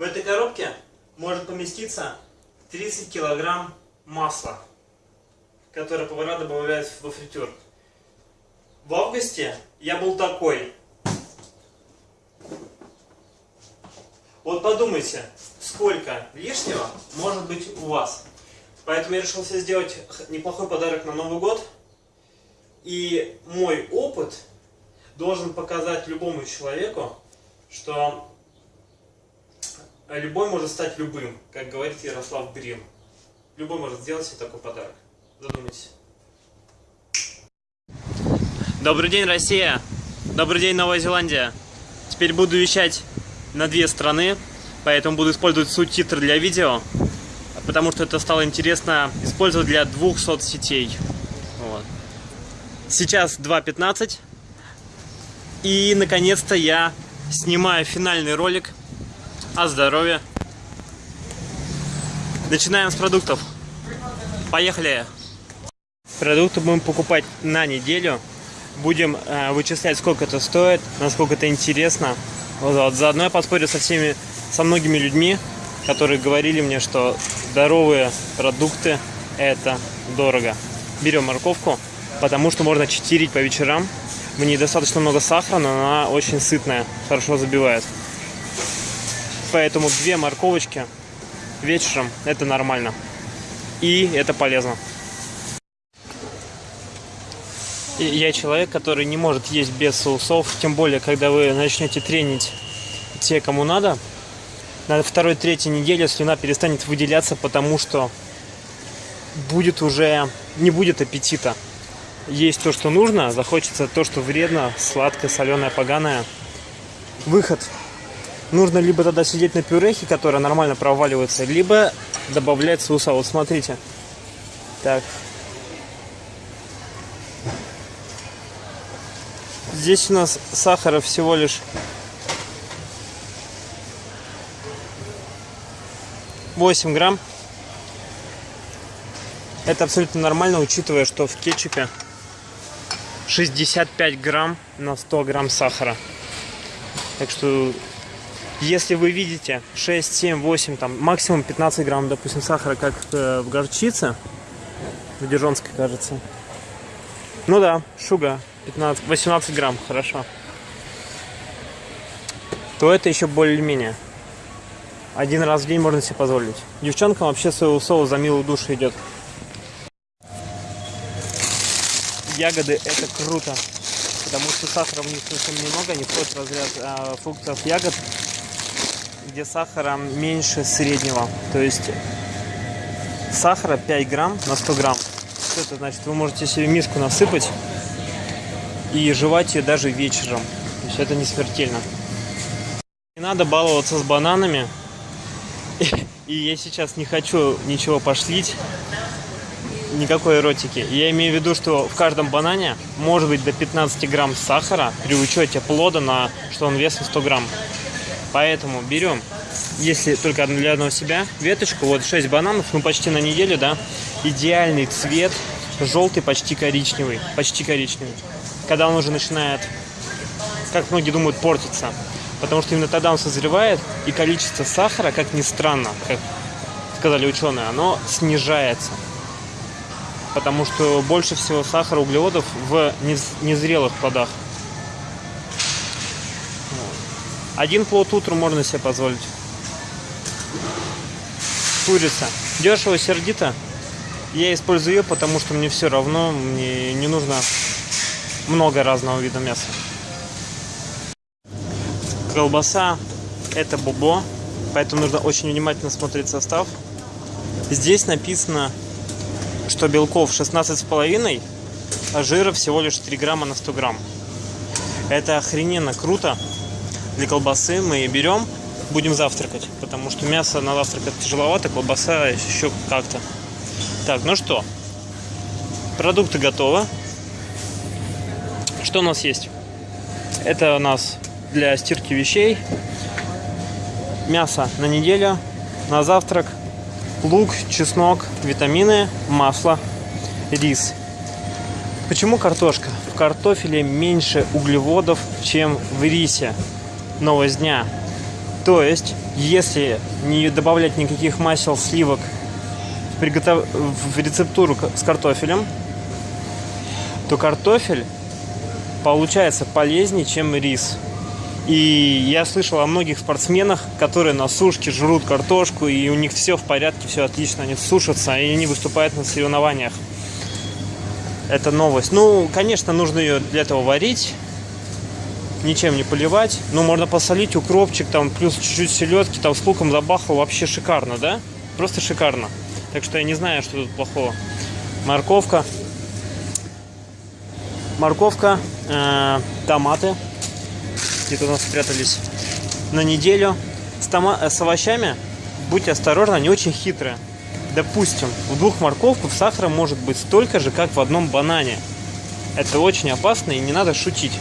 В этой коробке может поместиться 30 килограмм масла, которое повара добавляют во фритюр. В августе я был такой. Вот подумайте, сколько лишнего может быть у вас. Поэтому я решил себе сделать неплохой подарок на Новый год. И мой опыт должен показать любому человеку, что любой может стать любым, как говорит Ярослав Брин. Любой может сделать себе такой подарок. Задумайтесь. Добрый день, Россия! Добрый день, Новая Зеландия! Теперь буду вещать на две страны, поэтому буду использовать субтитры для видео, потому что это стало интересно использовать для двух соцсетей. Вот. Сейчас 2.15, и наконец-то я снимаю финальный ролик о здоровье. Начинаем с продуктов. Поехали! Продукты будем покупать на неделю. Будем э, вычислять, сколько это стоит, насколько это интересно. Вот, вот. Заодно я поспорю со всеми, со многими людьми, которые говорили мне, что здоровые продукты это дорого. Берем морковку, потому что можно читерить по вечерам. В ней достаточно много сахара, но она очень сытная, хорошо забивает. Поэтому две морковочки вечером это нормально. И это полезно. Я человек, который не может есть без соусов, тем более, когда вы начнете тренить те, кому надо, на второй-третьей неделе слюна перестанет выделяться, потому что будет уже, не будет аппетита. Есть то, что нужно, захочется то, что вредно, сладкое, соленое, поганое. Выход нужно либо тогда сидеть на пюрехе, которая нормально проваливается, либо добавлять соуса. Вот смотрите. Так. Здесь у нас сахара всего лишь 8 грамм. Это абсолютно нормально, учитывая, что в кетчупе 65 грамм на 100 грамм сахара. Так что если вы видите 6, 7, 8, там максимум 15 грамм, допустим, сахара, как э, в горчице, в Дижонской, кажется. Ну да, шуга, 15, 18 грамм, хорошо. То это еще более-менее. Один раз в день можно себе позволить. Девчонкам вообще соевый соус за милую душу идет. Ягоды это круто, потому что сахара в них совсем немного, они входят в разряд э, фруктов ягод где сахара меньше среднего. То есть сахара 5 грамм на 100 грамм. Что это значит? Вы можете себе миску насыпать и жевать ее даже вечером. То есть это не смертельно. Не надо баловаться с бананами. И я сейчас не хочу ничего пошлить, никакой эротики. Я имею в виду, что в каждом банане может быть до 15 грамм сахара при учете плода, на что он весом 100 грамм. Поэтому берем, если только для одного себя, веточку, вот 6 бананов, ну почти на неделю, да, идеальный цвет, желтый, почти коричневый, почти коричневый. Когда он уже начинает, как многие думают, портиться. Потому что именно тогда он созревает, и количество сахара, как ни странно, как сказали ученые, оно снижается. Потому что больше всего сахара, углеводов в незрелых плодах. Один плод утром можно себе позволить. Курица. Дешево, сердито. Я использую ее, потому что мне все равно, мне не нужно много разного вида мяса. Колбаса это бобо, поэтому нужно очень внимательно смотреть состав. Здесь написано, что белков 16,5, а жира всего лишь 3 грамма на 100 грамм. Это охрененно круто, для колбасы мы берем, будем завтракать, потому что мясо на завтрак это тяжеловато, колбаса еще как-то. Так, ну что, продукты готовы. Что у нас есть? Это у нас для стирки вещей, мясо на неделю, на завтрак, лук, чеснок, витамины, масло, рис. Почему картошка? В картофеле меньше углеводов, чем в рисе новость дня. То есть, если не добавлять никаких масел, сливок в, приготов... в рецептуру с картофелем, то картофель получается полезнее, чем рис. И я слышал о многих спортсменах, которые на сушке жрут картошку, и у них все в порядке, все отлично, они сушатся, и они выступают на соревнованиях. Это новость. Ну, конечно, нужно ее для этого варить, ничем не поливать. Ну, можно посолить, укропчик, там, плюс чуть-чуть селедки, там, с луком забахал, вообще шикарно, да? Просто шикарно. Так что я не знаю, что тут плохого. Морковка. Морковка, э, томаты где-то у нас спрятались на неделю. С, тома... Э, с овощами будьте осторожны, они очень хитрые. Допустим, в двух морковках сахара может быть столько же, как в одном банане. Это очень опасно и не надо шутить.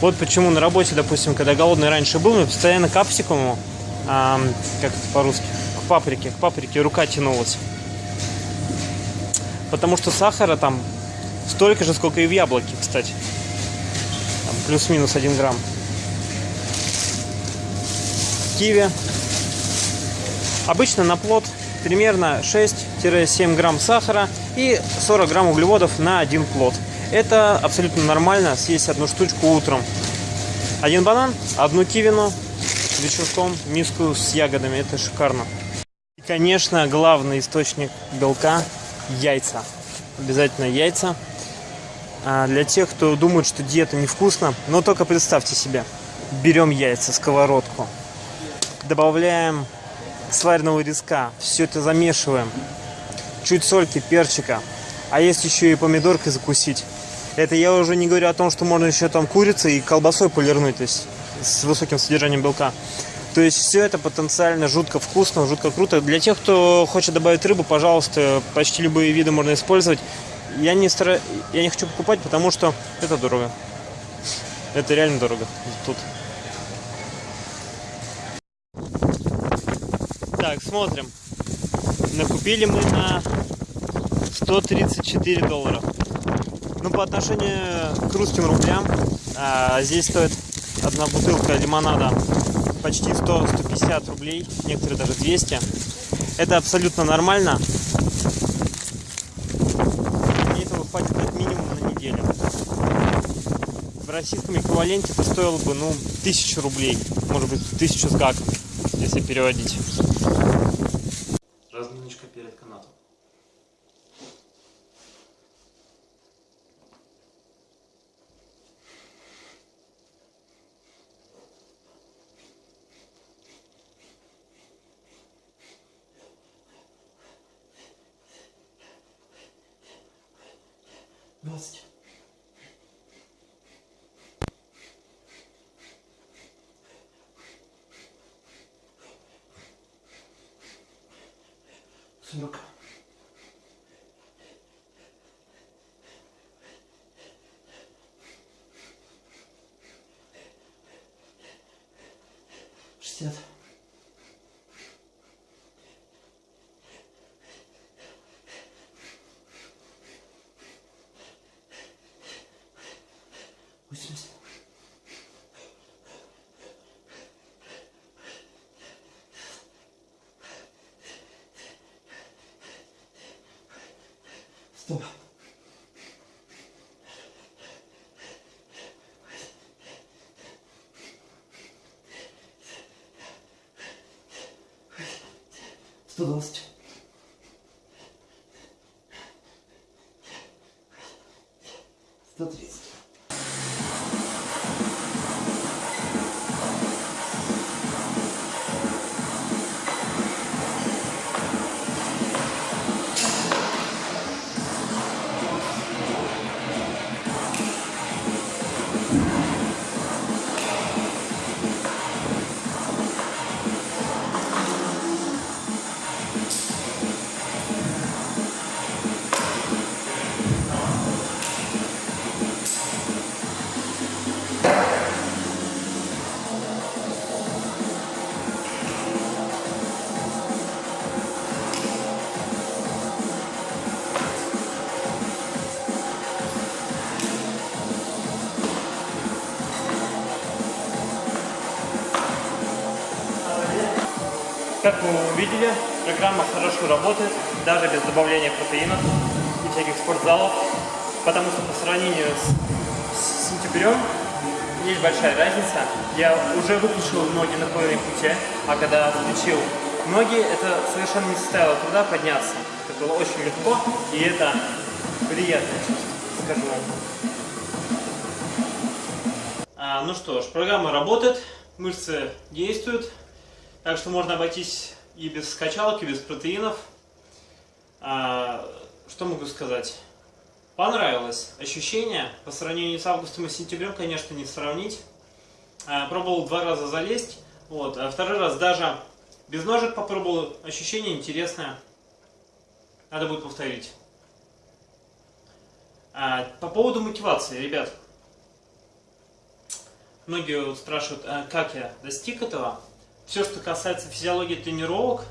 Вот почему на работе, допустим, когда голодный раньше был, мы постоянно капсикуму, а, как это по-русски, к паприке, к паприке рука тянулась. Потому что сахара там столько же, сколько и в яблоке, кстати. плюс-минус 1 грамм киви. Обычно на плод примерно 6-7 грамм сахара и 40 грамм углеводов на один плод. Это абсолютно нормально съесть одну штучку утром. Один банан, одну кивину, вечерком миску с ягодами. Это шикарно. И, конечно, главный источник белка – яйца. Обязательно яйца. А для тех, кто думает, что диета невкусна, но только представьте себе. Берем яйца, сковородку, добавляем сваренного риска, все это замешиваем, чуть сольки, перчика, а есть еще и помидоркой закусить. Это я уже не говорю о том, что можно еще там курицей и колбасой полирнуть, то есть с высоким содержанием белка. То есть все это потенциально жутко вкусно, жутко круто. Для тех, кто хочет добавить рыбу, пожалуйста, почти любые виды можно использовать. Я не, стара... я не хочу покупать, потому что это дорого. Это реально дорого тут. Так, смотрим. Накупили мы на 134 доллара. Ну, по отношению к русским рублям, а, здесь стоит одна бутылка лимонада почти 100-150 рублей, некоторые даже 200. Это абсолютно нормально. И этого хватит как минимум на неделю. В российском эквиваленте это стоило бы, ну, 1000 рублей, может быть, 1000 с гаком, если переводить. Разминочка перед канатом. Двадцать. Сорок. Шестьдесят. Восемьдесят. Стоп. Сто двадцать. Сто тридцать. Как вы увидели, программа хорошо работает, даже без добавления протеинов и всяких спортзалов, потому что по сравнению с, с сентябрем есть большая разница. Я уже выключил ноги на половине пути, а когда включил ноги, это совершенно не составило труда подняться. Это было очень легко, и это приятное чувство, скажу вам. А, ну что ж, программа работает, мышцы действуют, так что можно обойтись и без скачалок, и без протеинов. А, что могу сказать? Понравилось ощущение. По сравнению с августом и сентябрем, конечно, не сравнить. А, пробовал два раза залезть. Вот. А второй раз даже без ножек попробовал. Ощущение интересное. Надо будет повторить. А, по поводу мотивации, ребят. Многие спрашивают, а как я достиг этого. Все, что касается физиологии тренировок,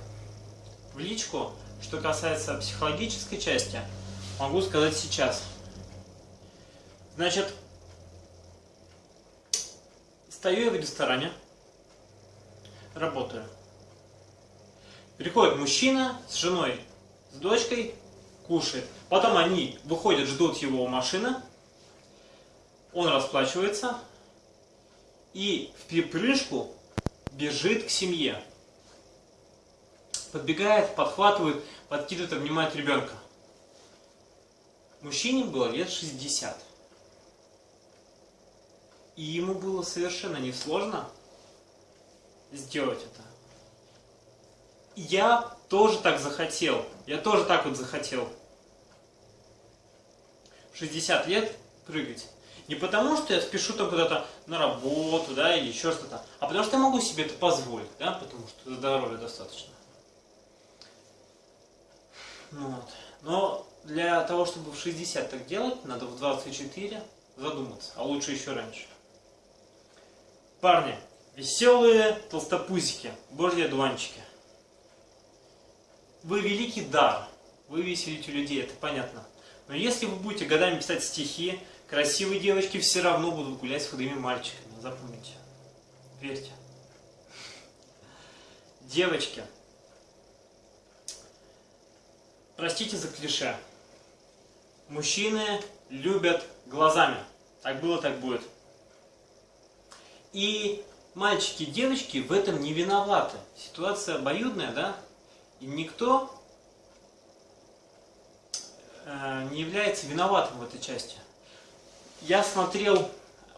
в личку. Что касается психологической части – могу сказать сейчас. Значит, стою я в ресторане, работаю. Приходит мужчина с женой, с дочкой, кушает. Потом они выходят, ждут его у машины. Он расплачивается и в припрыжку бежит к семье. Подбегает, подхватывает, подкидывает, обнимает ребенка. Мужчине было лет 60. И ему было совершенно несложно сделать это. Я тоже так захотел. Я тоже так вот захотел. 60 лет прыгать. Не потому, что я спешу там куда-то на работу, да, или еще что-то, а потому что я могу себе это позволить, да, потому что здоровья достаточно. Вот. Но для того, чтобы в 60 так делать, надо в 24 задуматься, а лучше еще раньше. Парни, веселые толстопузики, божьи одуванчики. Вы великий дар, вы веселите людей, это понятно. Но если вы будете годами писать стихи, красивые девочки все равно будут гулять с худыми мальчиками, запомните. Верьте. Девочки, простите за клише, мужчины любят глазами. Так было, так будет. И мальчики девочки в этом не виноваты. Ситуация обоюдная, да? И никто э, не является виноватым в этой части. Я смотрел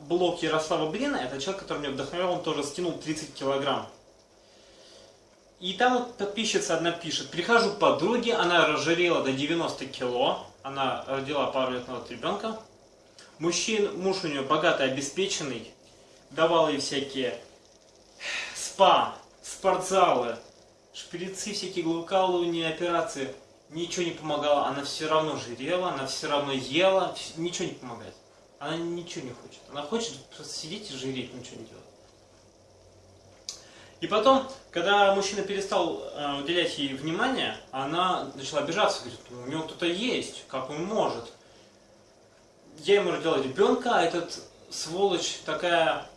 блог Ярослава Блина, это человек, который меня вдохновлял, он тоже скинул 30 килограмм. И там вот подписчица одна пишет, прихожу к подруге, она разжирела до 90 кило, она родила пару лет назад ребенка. Мужчин, муж у нее богатый, обеспеченный, давал ей всякие спа, спортзалы, шприцы, всякие глукалывания, операции. Ничего не помогало, она все равно жирела, она все равно ела, ничего не помогает. Она ничего не хочет. Она хочет просто сидеть и жиреть, ничего не делать. И потом, когда мужчина перестал э, уделять ей внимание, она начала обижаться, говорит, ну, у него кто-то есть, как он может. Я ему родила ребенка, а этот сволочь такая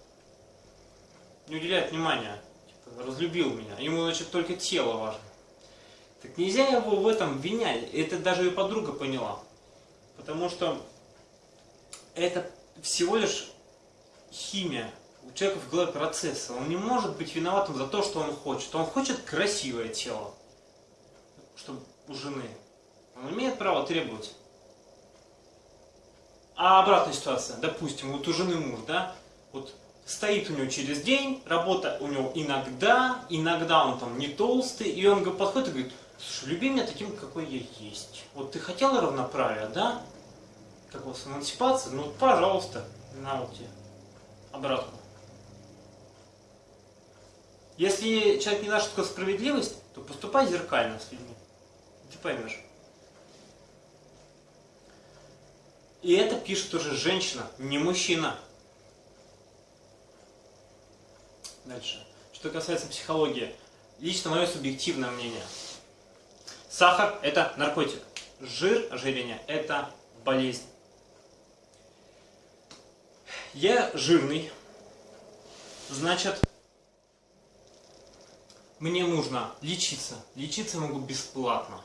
не уделяет внимания, типа, разлюбил меня. Ему, значит, только тело важно. Так нельзя его в этом винять. Это даже ее подруга поняла. Потому что это всего лишь химия у человека в голове процессы. Он не может быть виноватым за то, что он хочет. Он хочет красивое тело, чтобы у жены. Он имеет право требовать. А обратная ситуация, допустим, вот у жены муж, да, вот стоит у него через день, работа у него иногда, иногда он там не толстый, и он подходит и говорит, слушай, люби меня таким, какой я есть. Вот ты хотела равноправия, да? Как у вас эмансипация? Ну, пожалуйста, на вот тебе обратно. Если человек не что такое справедливость, то поступай зеркально с людьми. Ты поймешь. И это пишет уже женщина, не мужчина. Дальше. Что касается психологии. Лично мое субъективное мнение. Сахар – это наркотик. Жир, ожирение – это болезнь. Я жирный, значит, мне нужно лечиться. Лечиться могу бесплатно.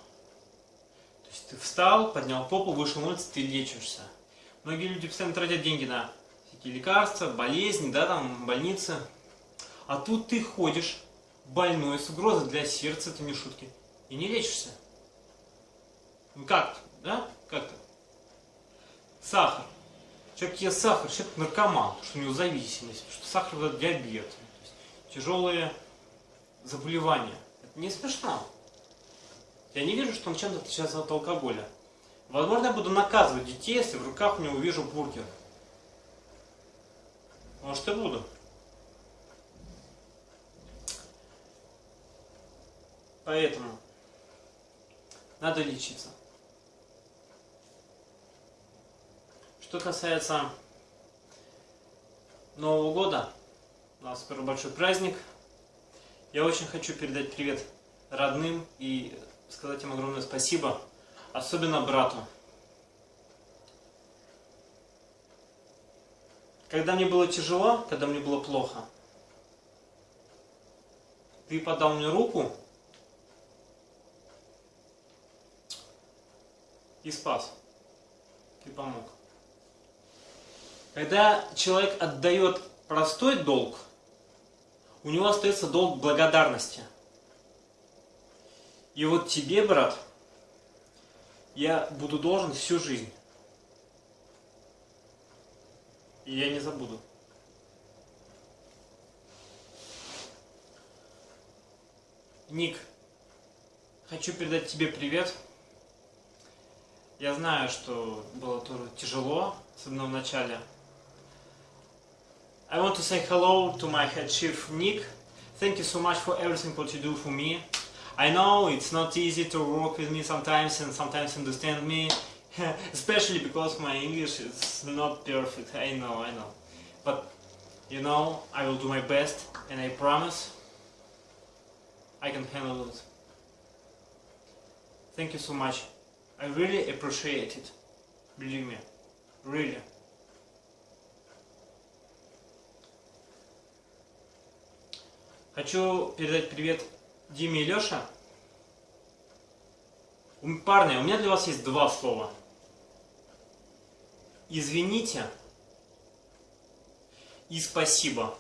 То есть ты встал, поднял попу, вышел на улицу, ты лечишься. Многие люди постоянно тратят деньги на всякие лекарства, болезни, да, там, больницы. А тут ты ходишь, больной, с угрозой для сердца, это не шутки, и не лечишься. Ну как, да? Как-то. Сахар. Человек ест сахар, человек наркоман, что у него зависимость, что сахар это диабет, тяжелые заболевания. Это не смешно. Я не вижу, что он чем-то отличается от алкоголя. Возможно, я буду наказывать детей, если в руках у него увижу бургер. Может и буду. Поэтому надо лечиться. Что касается Нового года, у нас скоро большой праздник. Я очень хочу передать привет родным и сказать им огромное спасибо, особенно брату. Когда мне было тяжело, когда мне было плохо, ты подал мне руку и спас. Ты помог. Когда человек отдает простой долг, у него остается долг благодарности. И вот тебе, брат, я буду должен всю жизнь. И я не забуду. Ник, хочу передать тебе привет. Я знаю, что было тоже тяжело, особенно в начале. I want to say hello to my head chief Nick. Thank you so much for everything what you do for me. I know it's not easy to work with me sometimes and sometimes understand me, especially because my English is not perfect. I know, I know. But you know, I will do my best and I promise I can handle it. Thank you so much. I really appreciate it. Believe me. Really. Хочу передать привет Диме и Леше. Парни, у меня для вас есть два слова. Извините и спасибо.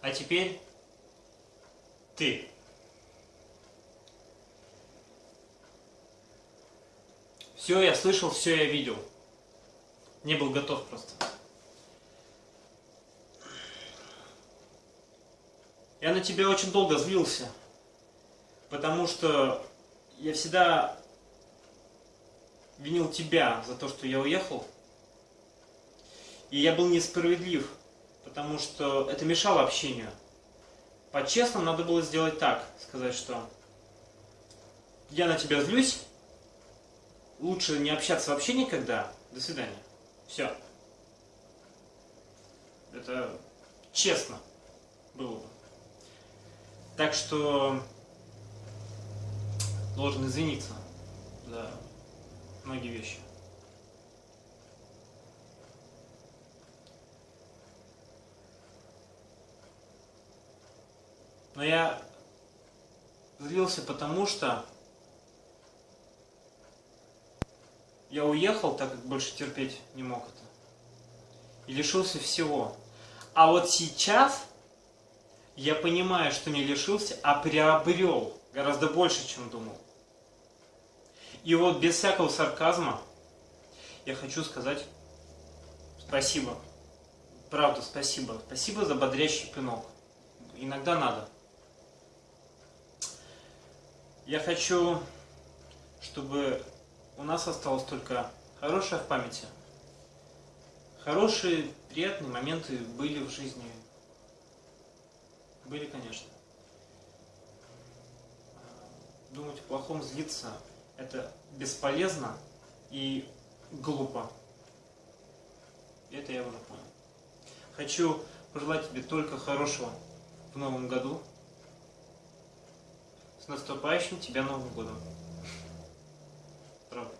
А теперь ты. Все я слышал, все я видел. Не был готов просто. Я на тебя очень долго злился, потому что я всегда винил тебя за то, что я уехал. И я был несправедлив, потому что это мешало общению. По-честному надо было сделать так, сказать, что я на тебя злюсь, лучше не общаться вообще никогда, до свидания. Все. Это честно было бы. Так что должен извиниться за многие вещи. Но я злился потому, что я уехал, так как больше терпеть не мог это. И лишился всего. А вот сейчас я понимаю, что не лишился, а приобрел гораздо больше, чем думал. И вот без всякого сарказма я хочу сказать спасибо. Правда, спасибо. Спасибо за бодрящий пинок. Иногда надо. Я хочу, чтобы у нас осталось только хорошее в памяти. Хорошие, приятные моменты были в жизни были, конечно. Думать о плохом, злиться – это бесполезно и глупо. Это я уже понял. Хочу пожелать тебе только хорошего в новом году. С наступающим тебя Новым годом. Правда.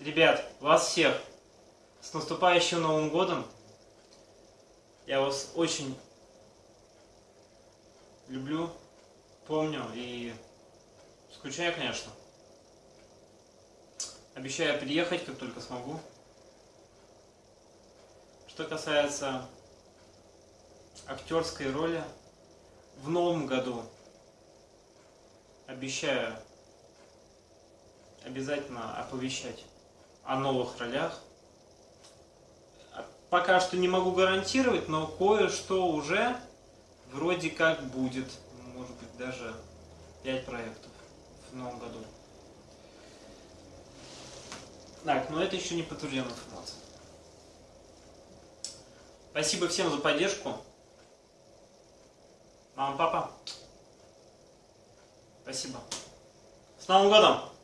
Ребят, вас всех С наступающим Новым Годом! Я вас очень люблю, помню и скучаю, конечно. Обещаю приехать, как только смогу. Что касается актерской роли, в новом году обещаю обязательно оповещать о новых ролях. Пока что не могу гарантировать, но кое-что уже вроде как будет. Может быть даже 5 проектов в новом году. Так, но это еще не подтвержденная информация. Спасибо всем за поддержку. Мама, папа. Спасибо. С Новым годом!